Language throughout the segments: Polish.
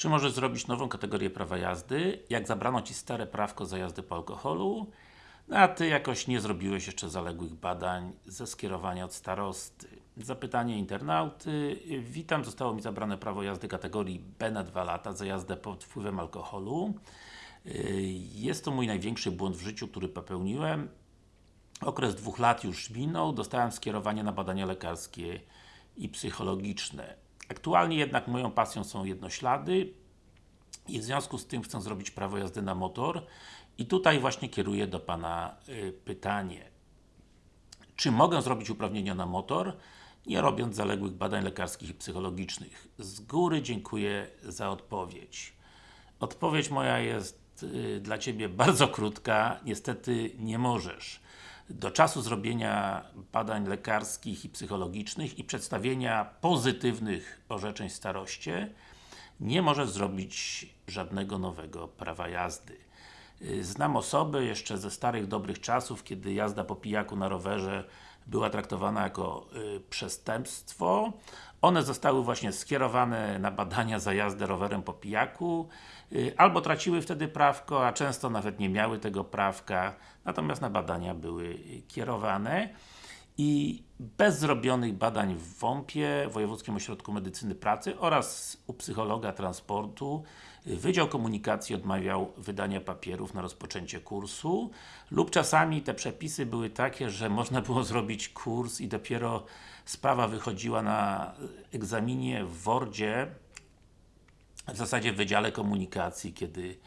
Czy możesz zrobić nową kategorię prawa jazdy, jak zabrano Ci stare prawko za jazdy po alkoholu, no a Ty jakoś nie zrobiłeś jeszcze zaległych badań ze skierowania od starosty. Zapytanie internauty. Witam, zostało mi zabrane prawo jazdy kategorii B na 2 lata za jazdę pod wpływem alkoholu. Jest to mój największy błąd w życiu, który popełniłem. Okres dwóch lat już minął, dostałem skierowanie na badania lekarskie i psychologiczne. Aktualnie jednak moją pasją są jednoślady i w związku z tym chcę zrobić prawo jazdy na motor i tutaj właśnie kieruję do Pana y, pytanie. Czy mogę zrobić uprawnienia na motor, nie robiąc zaległych badań lekarskich i psychologicznych? Z góry dziękuję za odpowiedź. Odpowiedź moja jest y, dla Ciebie bardzo krótka. Niestety nie możesz. Do czasu zrobienia badań lekarskich i psychologicznych i przedstawienia pozytywnych orzeczeń staroście nie możesz zrobić żadnego nowego prawa jazdy. Znam osoby jeszcze ze starych, dobrych czasów, kiedy jazda po pijaku na rowerze była traktowana jako y, przestępstwo. One zostały właśnie skierowane na badania za jazdę rowerem po pijaku, y, albo traciły wtedy prawko, a często nawet nie miały tego prawka, natomiast na badania były y, kierowane i bez zrobionych badań w WOMP-ie, Wojewódzkim Ośrodku Medycyny Pracy oraz u psychologa transportu y, Wydział Komunikacji odmawiał wydania papierów na rozpoczęcie kursu lub czasami te przepisy były takie, że można było zrobić kurs i dopiero sprawa wychodziła na egzaminie w Wordzie w zasadzie w Wydziale Komunikacji, kiedy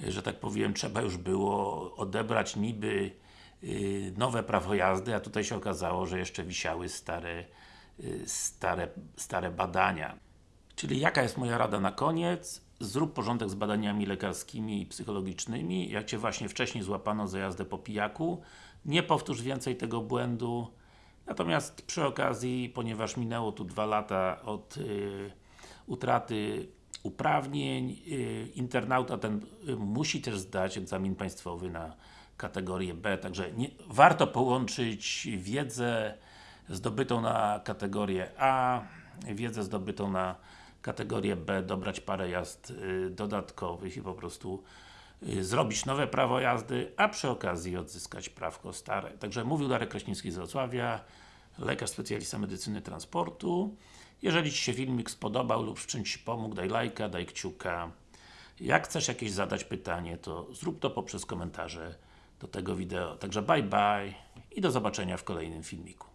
że tak powiem, trzeba już było odebrać niby y, nowe prawo jazdy, a tutaj się okazało, że jeszcze wisiały stare, y, stare, stare badania. Czyli jaka jest moja rada na koniec? Zrób porządek z badaniami lekarskimi i psychologicznymi. Jak Cię właśnie wcześniej złapano za jazdę po pijaku, nie powtórz więcej tego błędu. Natomiast przy okazji, ponieważ minęło tu dwa lata od y, utraty uprawnień, y, internauta ten y, musi też zdać egzamin państwowy na kategorię B, także nie, warto połączyć wiedzę zdobytą na kategorię A, wiedzę zdobytą na kategorię B, dobrać parę jazd y, dodatkowych i po prostu y, zrobić nowe prawo jazdy, a przy okazji odzyskać prawko stare. Także mówił Darek Kraśnicki z Wrocławia, lekarz specjalista medycyny transportu. Jeżeli Ci się filmik spodobał lub w czymś pomógł, daj lajka, daj kciuka. Jak chcesz jakieś zadać pytanie, to zrób to poprzez komentarze do tego wideo. Także bye bye i do zobaczenia w kolejnym filmiku.